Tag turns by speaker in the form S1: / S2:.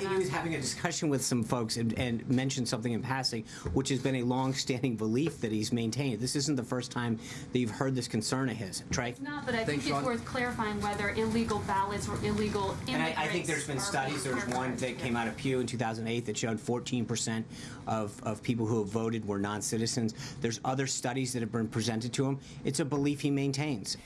S1: think he was having a discussion with some folks and, and mentioned something in passing, which has been a long-standing belief that he's maintained. This isn't the first time that you've heard this concern of his. Trey?
S2: Not, but I
S3: Thanks,
S2: think it's worth clarifying whether illegal ballots or illegal immigrants.
S1: And I, I think there's been studies.
S2: There's
S1: one that came out of Pew in 2008 that showed 14% of, of people who have voted were non-citizens. There's other studies that have been presented to him. It's a belief he maintains.